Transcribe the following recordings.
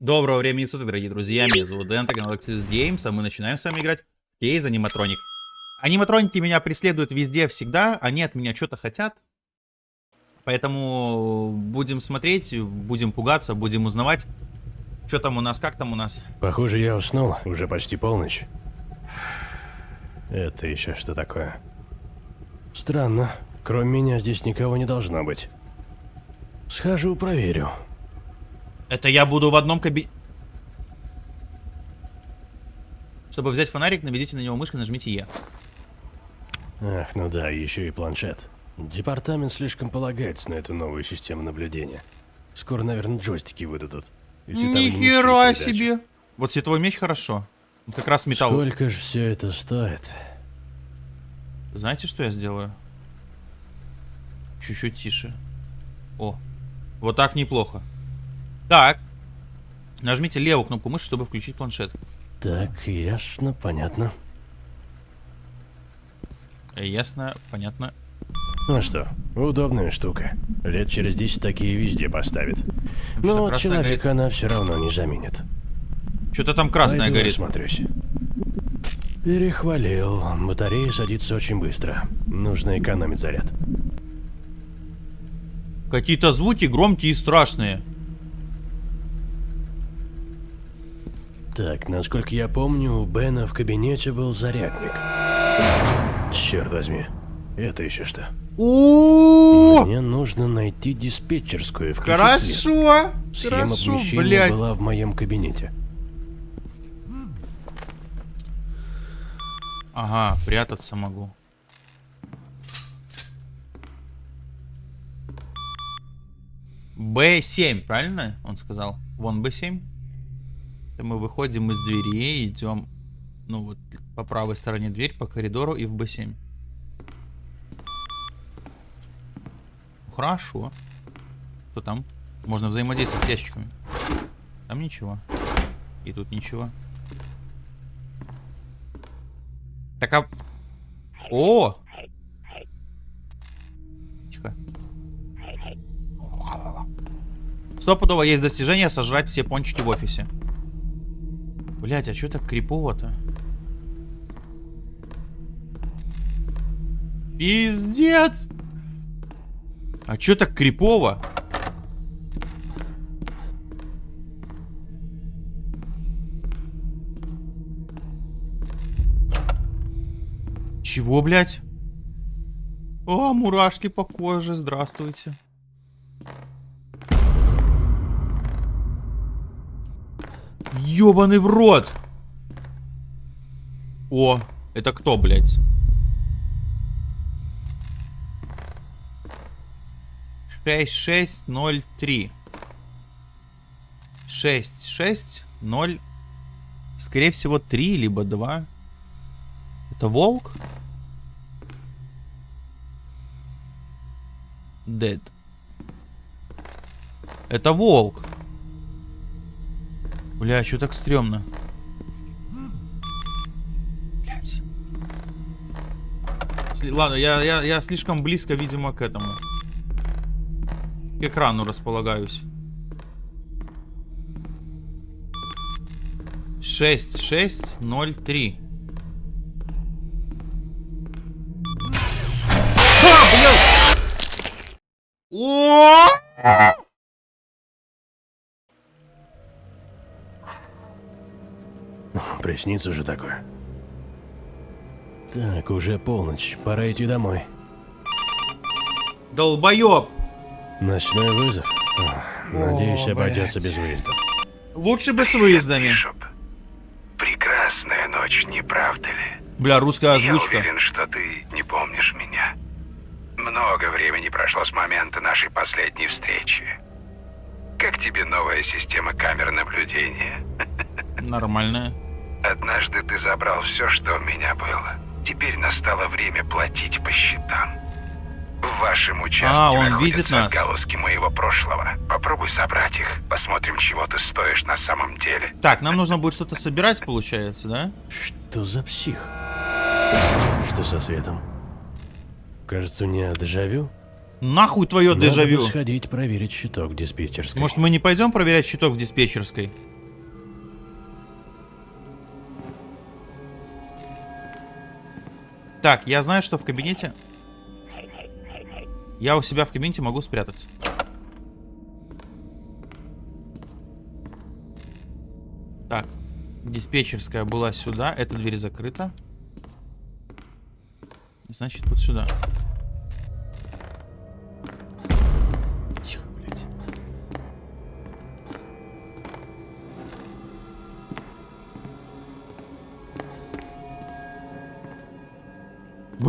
Доброго времени суток, дорогие друзья, меня зовут Дэн, это канал Axis Games, а мы начинаем с вами играть в Кейз Аниматроник. Аниматроники меня преследуют везде, всегда, они от меня что-то хотят. Поэтому будем смотреть, будем пугаться, будем узнавать, что там у нас, как там у нас. Похоже, я уснул, уже почти полночь. Это еще что такое? Странно, кроме меня здесь никого не должно быть. Схожу, проверю. Это я буду в одном кабинете. Чтобы взять фонарик, наведите на него мышкой, нажмите Е. Ах, ну да, еще и планшет. Департамент слишком полагается на эту новую систему наблюдения. Скоро, наверное, джойстики выдадут. Нихера себе! Вот световой меч хорошо. Он как раз металл. Сколько же все это стоит? Знаете, что я сделаю? Чуть-чуть тише. О, вот так неплохо. Так. Нажмите левую кнопку мыши, чтобы включить планшет. Так, ясно, понятно. Ясно, понятно. Ну что, удобная штука. Лет через 10 такие везде поставят. что, Но красная человека она все равно не заменит. Что-то там красное Пойду горит. осмотрюсь. Перехвалил. Батарея садится очень быстро. Нужно экономить заряд. Какие-то звуки громкие и страшные. Так, насколько я помню, у Бена в кабинете был зарядник. Черт возьми. Это еще что? О, Мне нужно найти диспетчерскую. Хорошо, Схема хорошо, помещения блядь. была в моем кабинете. Ага, прятаться могу. Б7, правильно он сказал? Вон Б7. Мы выходим из двери, идем, ну вот, по правой стороне дверь, по коридору и в Б7. Хорошо. Что там? Можно взаимодействовать с ящиками. Там ничего. И тут ничего. Так а... О! Тихо. Стопудово есть достижение сожрать все пончики в офисе. Блять, а что так крипово-то? Пиздец! А чё так крипово? Чего, блядь? О, мурашки по коже, здравствуйте. Ёбаный в рот! О, это кто, блядь? Шесть, шесть, ноль, три. Шесть, шесть, ноль. Скорее всего, три, либо два. Это волк? Dead. Это волк. Бля, что так стрёмно? Блядь. Ладно, я, я, я слишком близко, видимо, к этому. К экрану располагаюсь. Шесть, шесть, ноль, три. О! Приснится же такое. Так, уже полночь. Пора идти домой. Долбоёб! Ночной вызов. Ах, Надеюсь, О, обойдется блядь. без выезда. Лучше бы с выездами. Бишоп, прекрасная ночь, не правда ли? Бля, русская Я озвучка. уверен, что ты не помнишь меня. Много времени прошло с момента нашей последней встречи. Как тебе новая система камер наблюдения? Нормальная. Однажды ты забрал все, что у меня было. Теперь настало время платить по счетам. В вашем участке А, он видит нас. отголоски моего прошлого. Попробуй собрать их. Посмотрим, чего ты стоишь на самом деле. Так, нам нужно будет что-то собирать, получается, да? Что за псих? Что со светом? Кажется, мне дежавю. Нахуй твое Надо дежавю. сходить проверить щиток в диспетчерской. Может, мы не пойдем проверять щиток в диспетчерской? Так, я знаю, что в кабинете... Я у себя в кабинете могу спрятаться. Так, диспетчерская была сюда. Эта дверь закрыта. Значит, вот сюда. Тихо,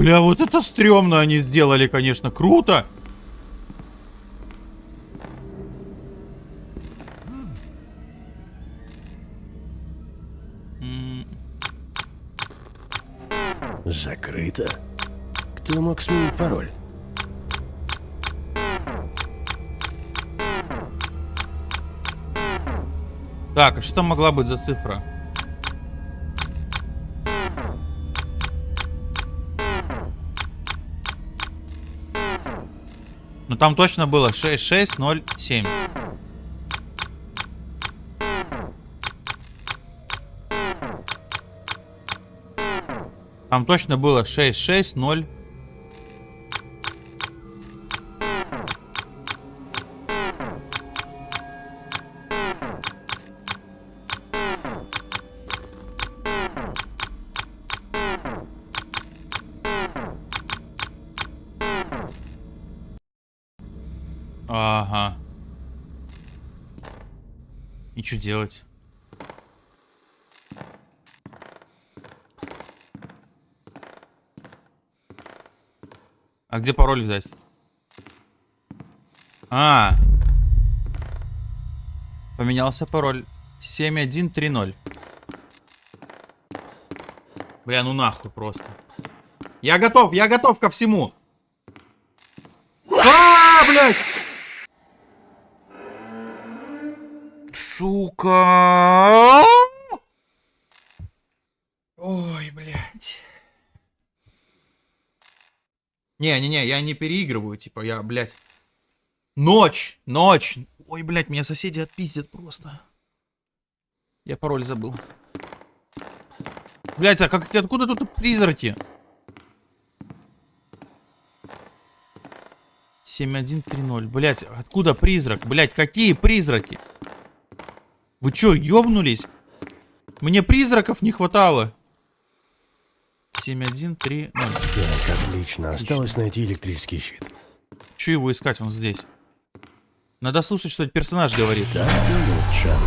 Бля, вот это стрёмно они сделали, конечно. Круто. Закрыто. Кто мог сменить пароль? Так, а что там могла быть за цифра? Там точно было 6607. Там точно было 660. Что делать? А где пароль взять? А. Поменялся пароль. 7130. Бля, ну нахуй просто. Я готов, я готов ко всему. А, блядь! Сука! Ой, блядь. Не-не-не, я не переигрываю, типа, я, блядь. Ночь, ночь. Ой, блядь, меня соседи отпиздят просто. Я пароль забыл. Блядь, а как, откуда тут призраки? 7130. Блядь, откуда призрак? Блядь, какие призраки? Вы чё, ёбнулись? Мне призраков не хватало. 7130. Так, отлично. Осталось найти электрический щит. Чё его искать? Он здесь. Надо слушать, что персонаж говорит. Так, ты лучше.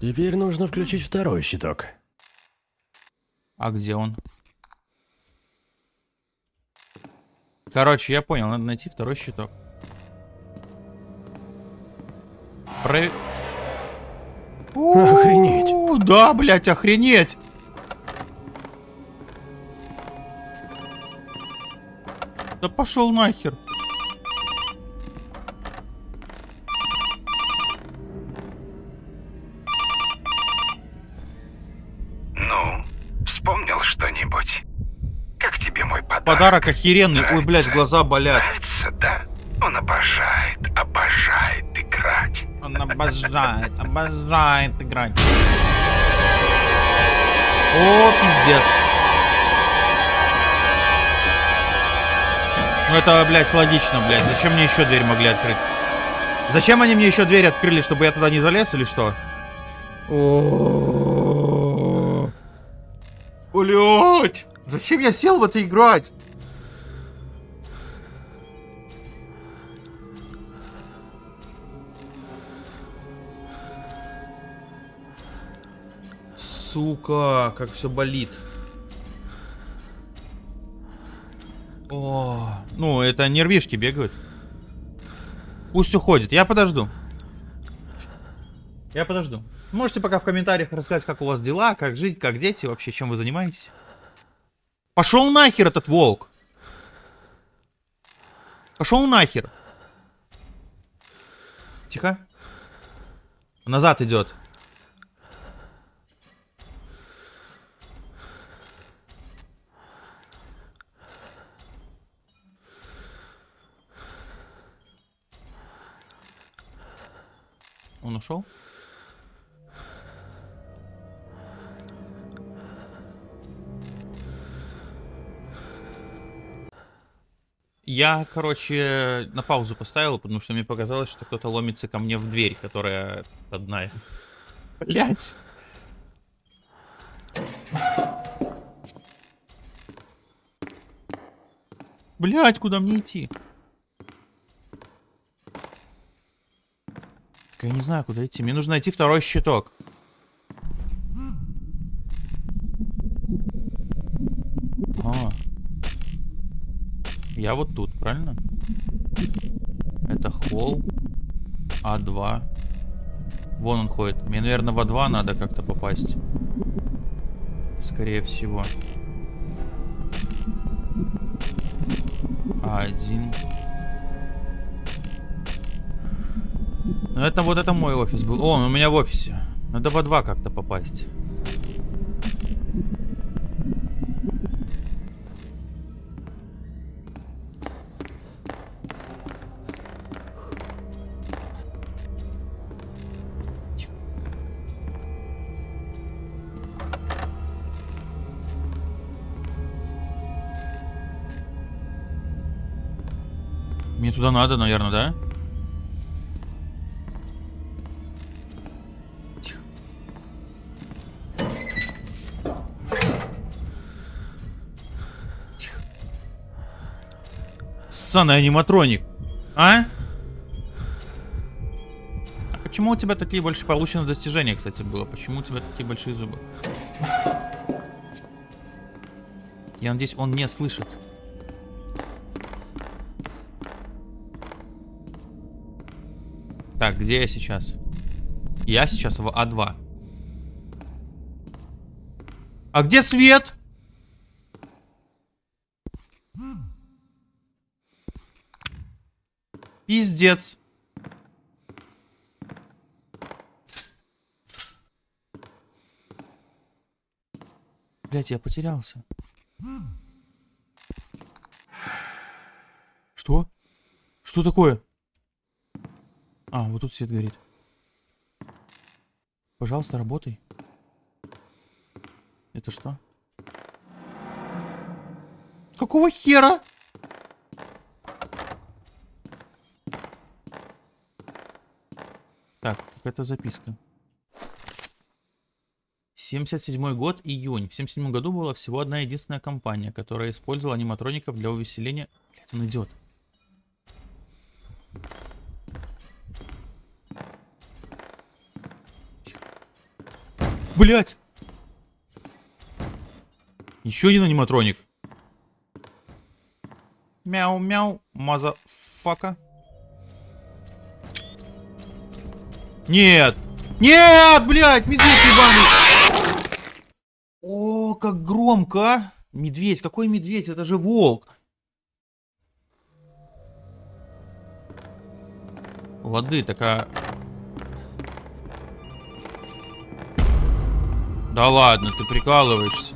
Теперь нужно включить второй щиток. А где он? Короче, я понял, надо найти второй щиток. Про... Охренеть. Да, блядь, охренеть. Да пошел нахер. Ну, вспомнил что-нибудь? Как тебе мой подарок? Подарок охеренный. Ой, блядь, Нравится? глаза болят. Нравится, обожает, обожает играть. О, пиздец. Ну это, блядь, логично, блядь. Зачем мне еще дверь могли открыть? Зачем они мне еще дверь открыли, чтобы я туда не залез или что? Блять! Зачем я сел в это играть? Сука, как все болит. О, ну это нервишки бегают. Пусть уходит, я подожду. Я подожду. Можете пока в комментариях рассказать, как у вас дела, как жизнь, как дети, вообще чем вы занимаетесь. Пошел нахер этот волк. Пошел нахер. Тихо. Назад идет. Он ушел? Я, короче, на паузу поставил, потому что мне показалось, что кто-то ломится ко мне в дверь, которая одна. Блять. Блять, куда мне идти? Так я не знаю, куда идти. Мне нужно найти второй щиток. А. Я вот тут, правильно? Это холл. А2. Вон он ходит. Мне, наверное, в А2 надо как-то попасть. Скорее всего. А1. Ну, это вот это мой офис был. О, он у меня в офисе. Надо в А2 как-то попасть. Мне туда надо, наверное, да? Ссаный аниматроник. А? А почему у тебя такие больше полученных достижения, кстати, было? Почему у тебя такие большие зубы? Я надеюсь, он не слышит. Так, где я сейчас? Я сейчас в А2. А где свет? Пиздец. Блять, я потерялся. Что? Что такое? А, вот тут свет горит. Пожалуйста, работай. Это что? Какого хера? Так, какая-то записка. 77 год, июнь. В 77 году была всего одна единственная компания, которая использовала аниматроников для увеселения... Блять, он идет. Блять! Еще один аниматроник. Мяу-мяу, motherfucker. Нет! Нет, блядь, медведь ебаный! О, как громко, а! Медведь, какой медведь? Это же волк. Воды такая... Да ладно, ты прикалываешься.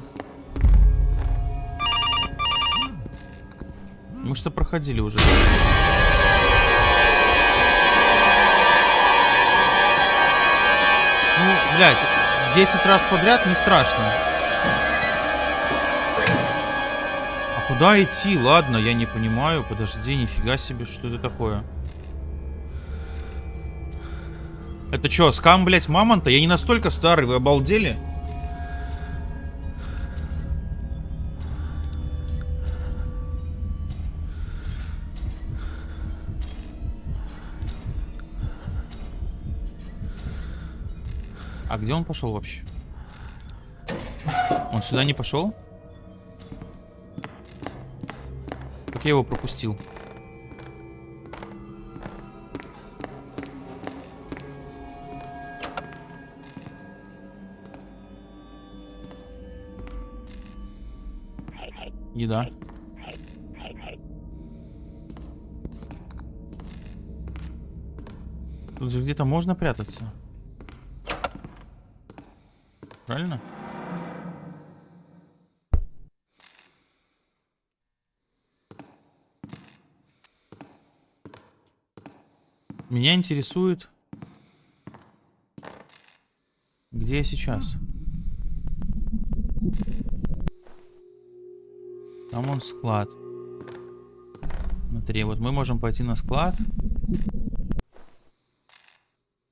Мы что проходили уже. Блядь, 10 раз подряд не страшно. А куда идти? Ладно, я не понимаю. Подожди, нифига себе, что это такое? Это что, скам, блядь, мамонта? Я не настолько старый, вы обалдели? Где он пошел вообще? Он сюда не пошел? Как я его пропустил? Еда. Тут же где-то можно прятаться. Правильно? Меня интересует, где я сейчас. Там он склад. Смотри, вот мы можем пойти на склад.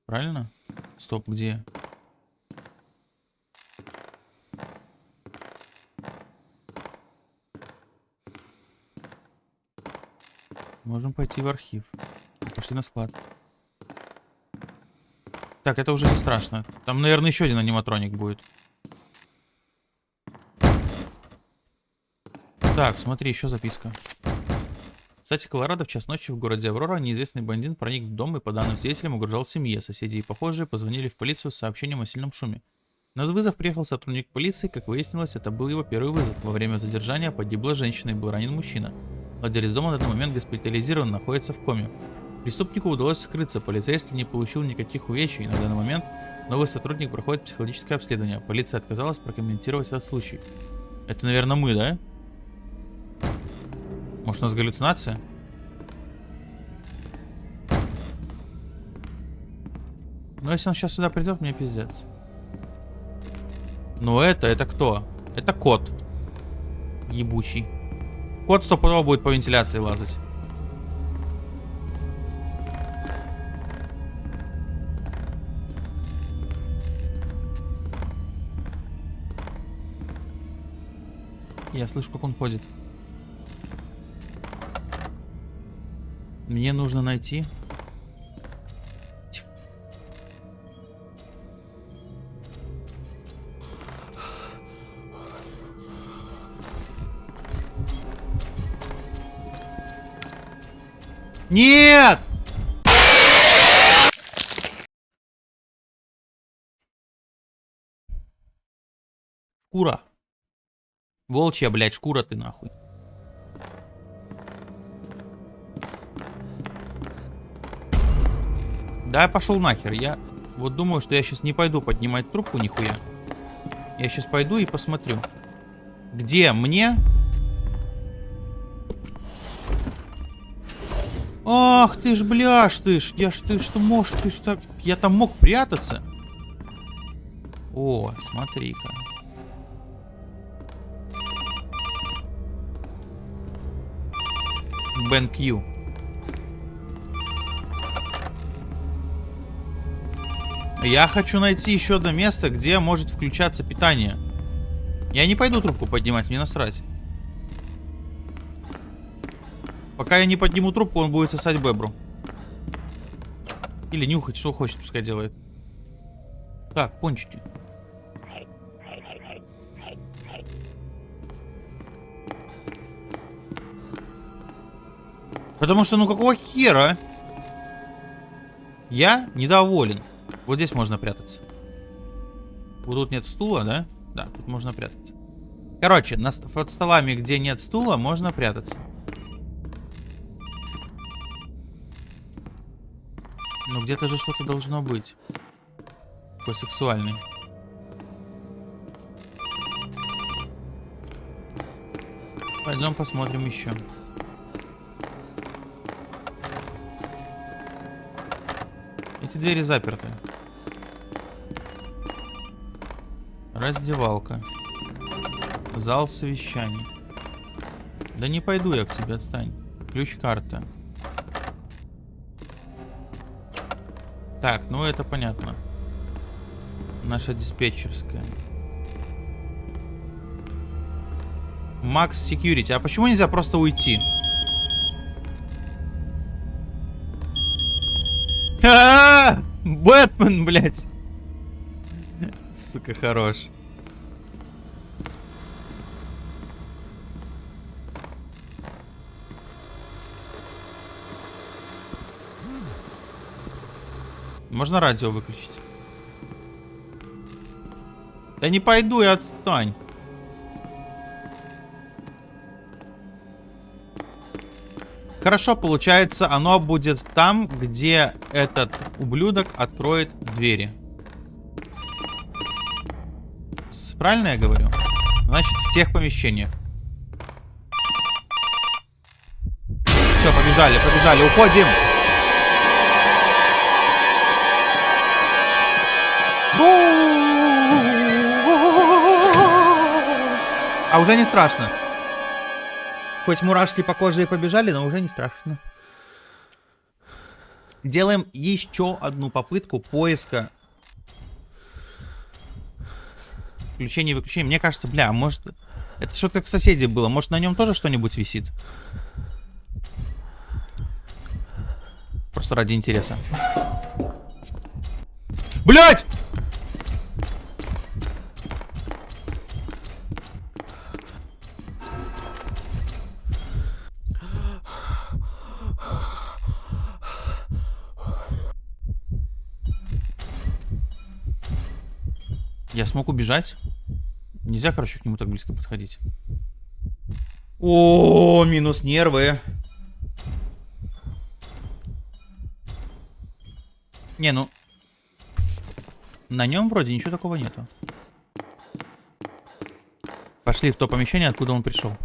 Правильно? Стоп, где? Можем пойти в архив. Пошли на склад. Так, это уже не страшно. Там, наверное, еще один аниматроник будет. Так, смотри, еще записка. Кстати, Колорадо в час ночи в городе Аврора неизвестный бандит проник в дом и, по данным свидетелям, угрожал семье. Соседи и похожие позвонили в полицию с сообщением о сильном шуме. На вызов приехал сотрудник полиции, как выяснилось, это был его первый вызов. Во время задержания погибла женщина и был ранен мужчина. Владелец дома на данный момент госпитализирован, находится в коме. Преступнику удалось скрыться, полицейский не получил никаких увечий. На данный момент новый сотрудник проходит психологическое обследование. Полиция отказалась прокомментировать этот случай. Это, наверное, мы, да? Может, у нас галлюцинация? Ну, если он сейчас сюда придет, мне пиздец. Ну, это, это кто? Это кот. Ебучий. Кот стопудово будет по вентиляции лазать. Я слышу, как он ходит. Мне нужно найти. Нет! Шкура. Волчья, блядь, шкура ты нахуй. Да, пошел нахер. Я вот думаю, что я сейчас не пойду поднимать трубку нихуя. Я сейчас пойду и посмотрю. Где мне? Ах ты ж, бляш ты ж. Я ж ты что можешь, ты ж так... Я там мог прятаться. О, смотри-ка. Бен Кью. Я хочу найти еще одно место, где может включаться питание. Я не пойду трубку поднимать, мне насрать. Пока я не подниму трубку, он будет сосать бебру. Или нюхать, что хочет, пускай делает. Так, пончики. Потому что, ну какого хера? Я недоволен. Вот здесь можно прятаться. Вот тут нет стула, да? Да, тут можно прятаться. Короче, на, под столами, где нет стула, можно прятаться. Где-то же что-то должно быть. Такой сексуальный. Пойдем посмотрим еще. Эти двери заперты. Раздевалка. Зал совещаний. Да не пойду я к тебе, отстань. Ключ-карта. Так, ну это понятно. Наша диспетчерская. Макс Security. А почему нельзя просто уйти? А, -а, -а! Бэтмен, блядь. Сука, хорош. Можно радио выключить? Да не пойду и отстань. Хорошо, получается, оно будет там, где этот ублюдок откроет двери. Правильно я говорю? Значит, в тех помещениях. Все, побежали, побежали, уходим. А уже не страшно. Хоть мурашки по коже и побежали, но уже не страшно. Делаем еще одну попытку поиска. Включение и выключение. Мне кажется, бля, может... Это что-то как в соседе было. Может, на нем тоже что-нибудь висит? Просто ради интереса. Блять! Я смог убежать? Нельзя, короче, к нему так близко подходить. О, минус нервы. Не, ну... На нем вроде ничего такого нету. Пошли в то помещение, откуда он пришел.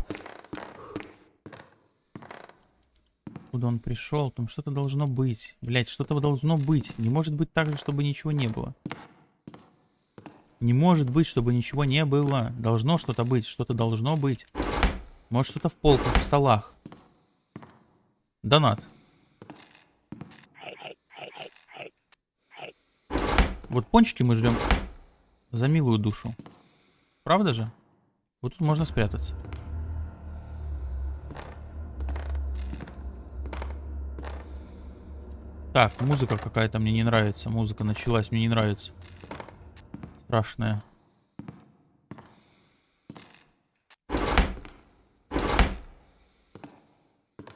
Откуда он пришел? Там что-то должно быть. Блять, что-то должно быть. Не может быть так же, чтобы ничего не было. Не может быть, чтобы ничего не было. Должно что-то быть. Что-то должно быть. Может, что-то в полках, в столах. Донат. Вот пончики мы жрем за милую душу. Правда же? Вот тут можно спрятаться. Так, музыка какая-то мне не нравится. Музыка началась, мне не нравится. Страшная.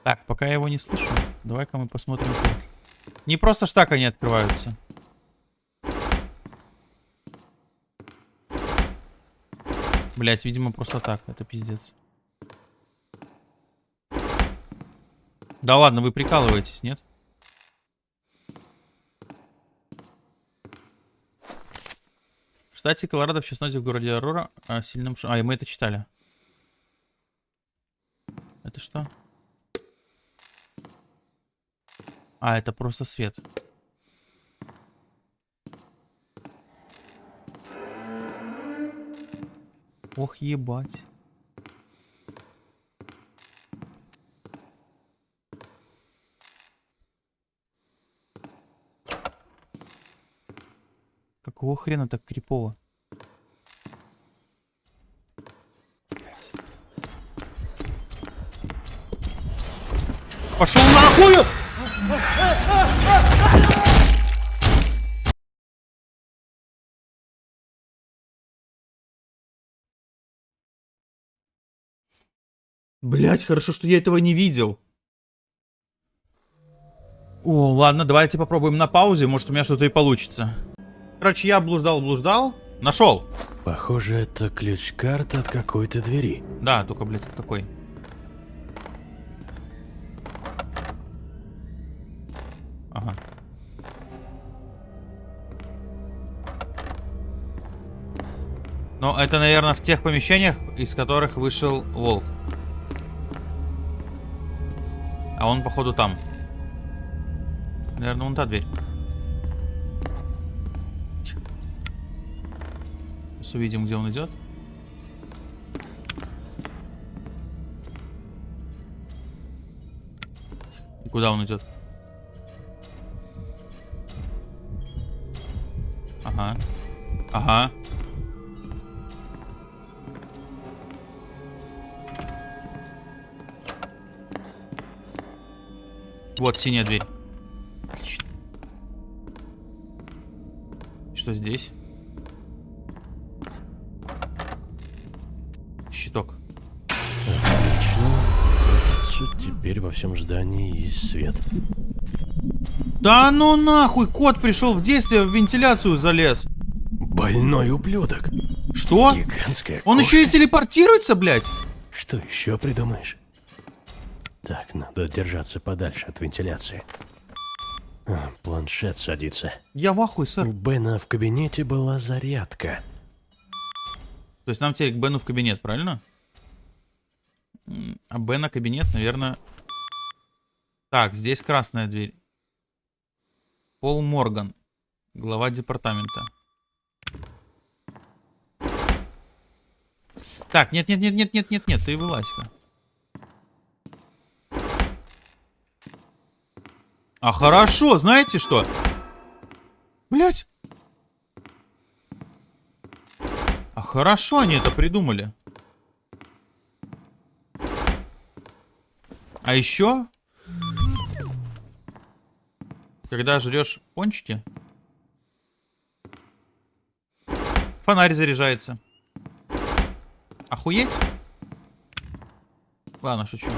Так, пока я его не слышу, давай-ка мы посмотрим. Не просто ж так они открываются. Блять, видимо, просто так. Это пиздец. Да ладно, вы прикалываетесь, нет? Штате Колорадо в частности в городе Арора о сильном ш... А, мы это читали. Это что? А, это просто свет. Ох, ебать. Какого хрена так крипово? Пошел нахуй! Блять, хорошо, что я этого не видел. О, ладно, давайте попробуем на паузе, может у меня что-то и получится. Короче, я блуждал-блуждал, нашел. Похоже, это ключ-карта от какой-то двери. Да, только, блядь, от какой? Ага. Но это, наверное, в тех помещениях, из которых вышел волк. А он, походу, там. Наверное, вон та дверь. Увидим, где он идет. И куда он идет? Ага. Ага. Вот синяя дверь. Что здесь? Теперь во всем здании есть свет. Да ну нахуй, кот пришел в действие, в вентиляцию залез. Больной ублюдок. Что? Гигантская Он кошка. еще и телепортируется, блядь? Что еще придумаешь? Так, надо держаться подальше от вентиляции. А, планшет садится. Я в ахуе, У сэр. Бена в кабинете была зарядка. То есть нам теперь к Бену в кабинет, правильно? А Б на кабинет, наверное... Так, здесь красная дверь. Пол Морган, глава департамента. Так, нет, нет, нет, нет, нет, нет, нет, ты вылазь-ка. А хорошо, знаете что? Блять. А хорошо они это придумали. А еще, когда жрешь пончики, фонарь заряжается. Охуеть? Ладно, шучу.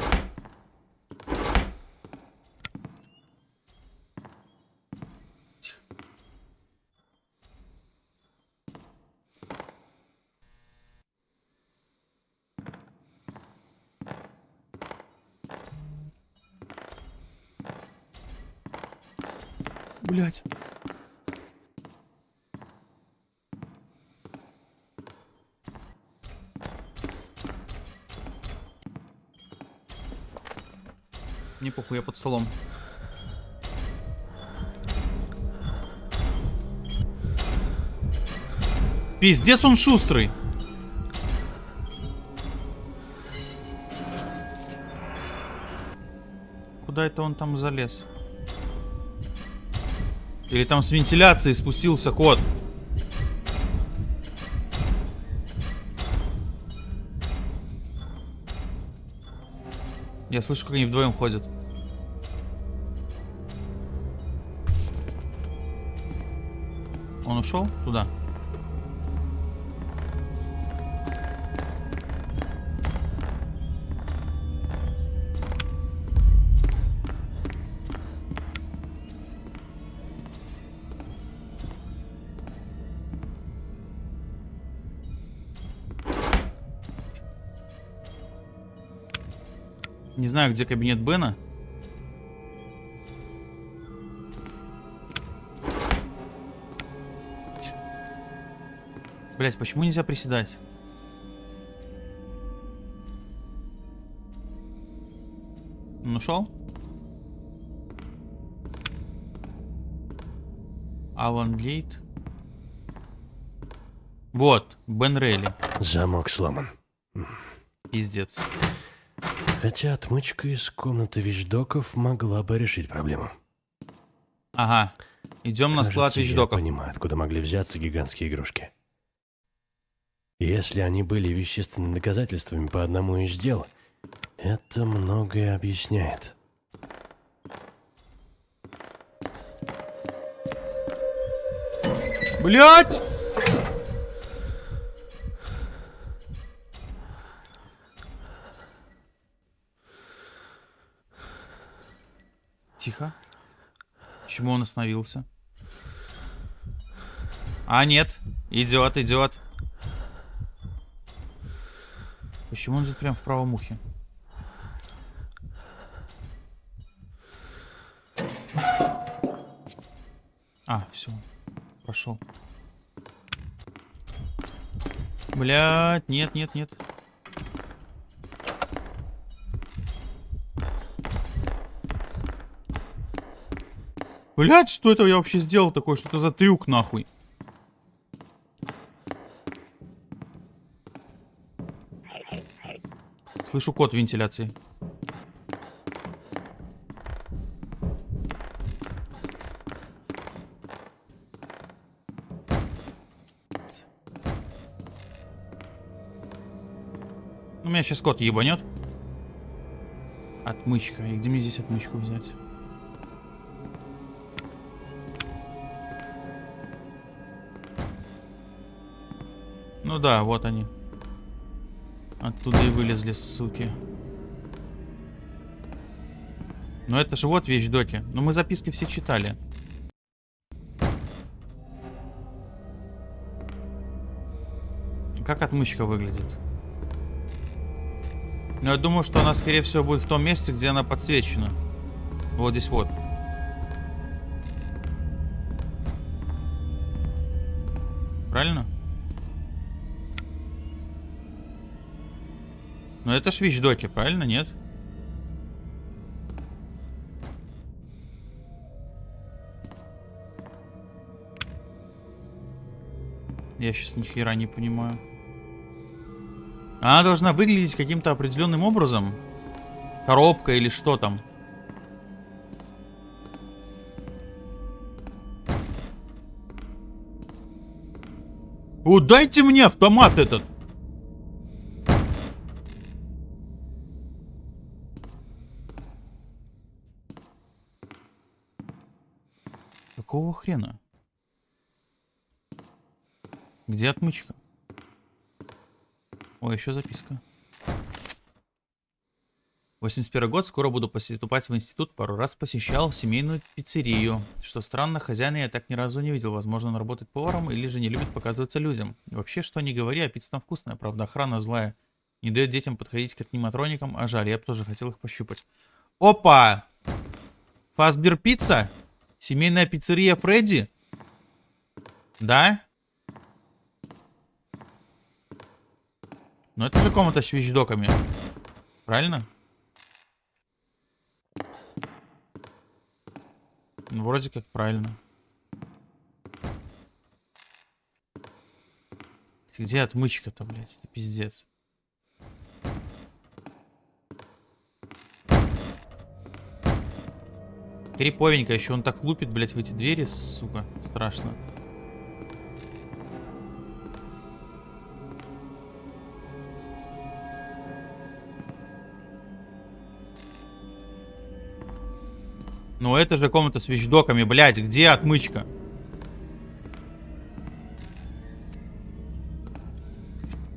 Похуй, я под столом. Пиздец он шустрый. Куда это он там залез? Или там с вентиляции спустился кот? Я слышу, как они вдвоем ходят. Он ушел туда? Не знаю, где кабинет Бена. Блять, почему нельзя приседать? Он ушел? Алан Гейт. Вот, Бен Рейли. Замок сломан. Пиздец. Хотя отмычка из комнаты вещдоков могла бы решить проблему. Ага. Идем на склад Кажется, я вещдоков. понимаю, откуда могли взяться гигантские игрушки. Если они были вещественными доказательствами по одному из дел, это многое объясняет. Блять! Тихо. Почему он остановился? А, нет. Идет, идет. Почему он идет прям в правом ухе? А, все. Пошел. Блять, нет, нет, нет. Блять, что это я вообще сделал такое? Что это за трюк нахуй? Слышу код вентиляции. Ну, меня сейчас кот ебанет. Отмычка. И где мне здесь отмычку взять? Ну да, вот они. Оттуда и вылезли, суки. Ну это же вот вещдоки. Ну мы записки все читали. Как отмычка выглядит? Ну я думаю, что она скорее всего будет в том месте, где она подсвечена. Вот здесь вот. Правильно? Но это ж вещдоки, правильно, нет? Я сейчас ни хера не понимаю. А она должна выглядеть каким-то определенным образом. Коробка или что там. Удайте мне автомат этот! Какого хрена? Где отмычка? Ой, еще записка. 81 год, скоро буду поступать в институт, пару раз посещал семейную пиццерию. Что странно, хозяина я так ни разу не видел. Возможно, он работает поваром или же не любит показываться людям. И вообще, что не говори, а пицца там вкусная, правда, охрана злая. Не дает детям подходить к аниматроникам, а жаль, я бы тоже хотел их пощупать. Опа! Фасбер пицца? Семейная пиццерия Фредди? Да? Ну это же комната с вещдоками. Правильно? Ну, вроде как правильно. Где отмычка-то, блядь? Это пиздец. Криповенько, еще он так лупит, блядь, в эти двери, сука, страшно. Ну это же комната с вещдоками, блядь, где отмычка?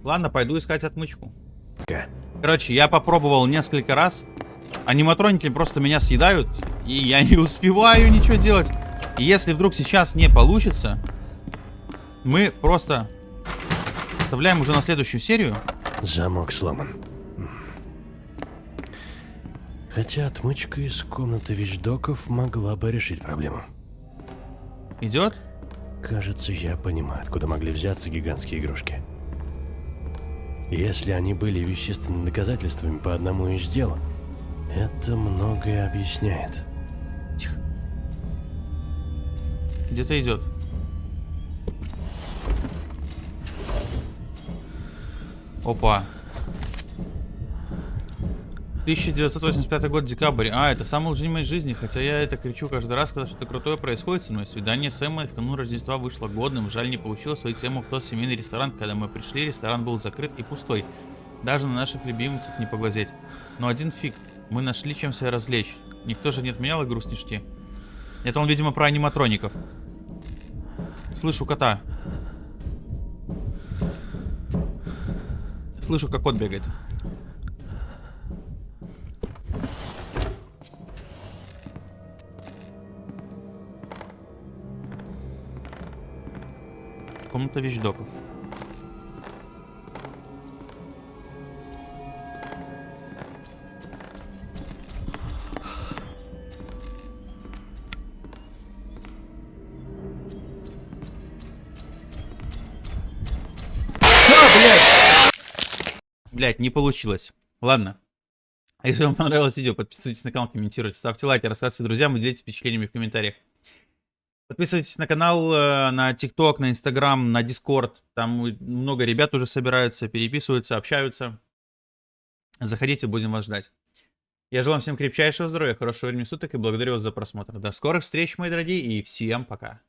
Ладно, пойду искать отмычку. Короче, я попробовал несколько раз. Аниматроники просто меня съедают, и я не успеваю ничего делать. И если вдруг сейчас не получится, мы просто оставляем уже на следующую серию. Замок сломан. Хотя отмычка из комнаты вещдоков могла бы решить проблему. Идет? Кажется, я понимаю, откуда могли взяться гигантские игрушки. Если они были вещественными доказательствами по одному из дел, это многое объясняет. Где-то идет. Опа. 1985 год, декабрь. А, это самый лучший день моей жизни, хотя я это кричу каждый раз, когда что-то крутое происходит со мной. Свидание с Эммой в канун Рождества вышло годным. Жаль, не получилось свою тему в тот семейный ресторан. Когда мы пришли, ресторан был закрыт и пустой. Даже на наших любимцев не поглазеть. Но один фиг. Мы нашли чем себя развлечь. Никто же не отменял игру снежки. Это он, видимо, про аниматроников. Слышу кота. Слышу, как кот бегает. Комната вещдоков. Блять, не получилось. Ладно. Если вам понравилось видео, подписывайтесь на канал, комментируйте, ставьте лайки, рассказывайте друзьям и делитесь впечатлениями в комментариях. Подписывайтесь на канал, э, на ТикТок, на Инстаграм, на Дискорд. Там много ребят уже собираются, переписываются, общаются. Заходите, будем вас ждать. Я желаю всем крепчайшего здоровья, хорошего времени суток и благодарю вас за просмотр. До скорых встреч, мои дорогие, и всем пока.